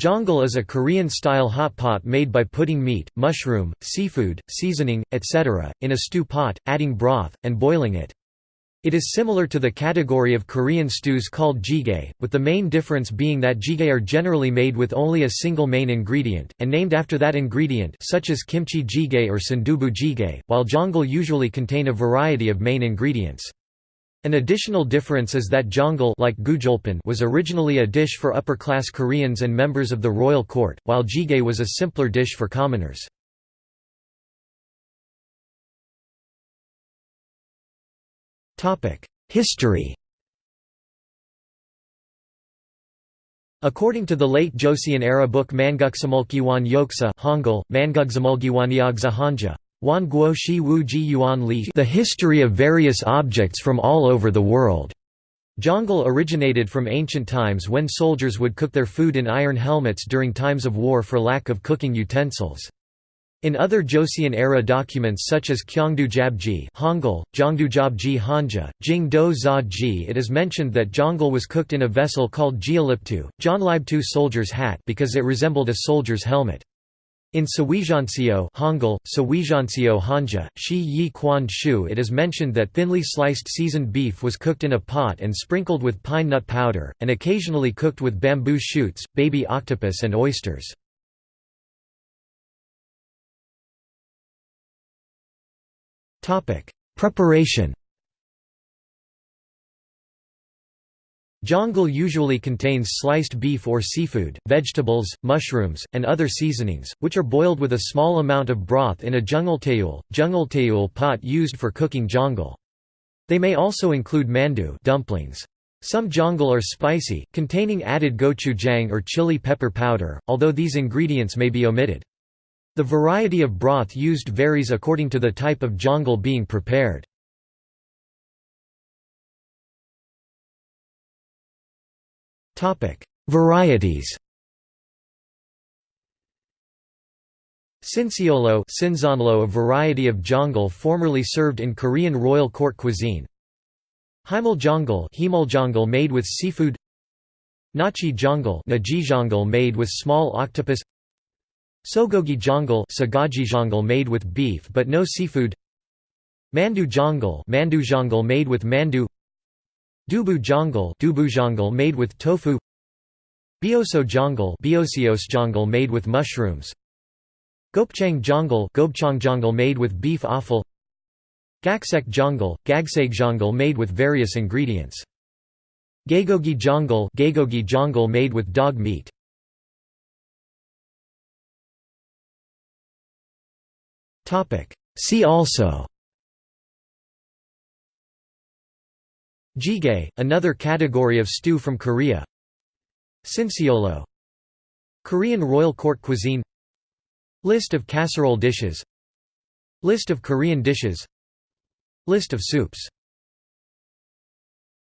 Jeongal is a Korean-style hot pot made by putting meat, mushroom, seafood, seasoning, etc., in a stew pot, adding broth, and boiling it. It is similar to the category of Korean stews called jjigae, with the main difference being that jjigae are generally made with only a single main ingredient, and named after that ingredient such as kimchi jjigae or sundubu jjigae, while jeongal usually contain a variety of main ingredients. An additional difference is that jeongal like was originally a dish for upper-class Koreans and members of the royal court, while jjigae was a simpler dish for commoners. History According to the late Joseon-era book Manguksamulgiwan Yoksa Hangul, Mangugsamulgiwanyagza Hanja, Wan Guo Shi Wu Ji Yuan Li The History of Various Objects from All Over the World. Jeongal originated from ancient times when soldiers would cook their food in iron helmets during times of war for lack of cooking utensils. In other Joseon-era documents such as Kyongdu Jabji Hangul, Jongdu Jabji Hanja, Jing Do Za Ji it is mentioned that jeongal was cooked in a vessel called Jeoliptu, Jeonlibtu soldier's hat because it resembled a soldier's helmet. In Sawijansio Hangul, Hanja, Shi Yi Quan Shu it is mentioned that thinly sliced seasoned beef was cooked in a pot and sprinkled with pine nut powder, and occasionally cooked with bamboo shoots, baby octopus and oysters. Preparation Jeongal usually contains sliced beef or seafood, vegetables, mushrooms, and other seasonings, which are boiled with a small amount of broth in a jeongultaeul, jeongultaeul pot used for cooking jeongal. They may also include mandu dumplings. Some jeongal are spicy, containing added gochujang or chili pepper powder, although these ingredients may be omitted. The variety of broth used varies according to the type of jeongal being prepared. Varieties. Sinseollo a variety of jeongal formerly served in Korean royal court cuisine. Haemul made with seafood. Nakji jeongal made with small octopus. Sogogi jeongal made with beef but no seafood. Mandu jeongal made with mandu Dubu jeongal made with tofu Bioso jeongal made with mushrooms Gopchang jeongal made with beef offal Gaksek jeongal made with various ingredients Gaegogi jeongal made with dog meat Topic. See also Jjigae, another category of stew from Korea. Sinseollo Korean royal court cuisine. List of casserole dishes. List of Korean dishes. List of soups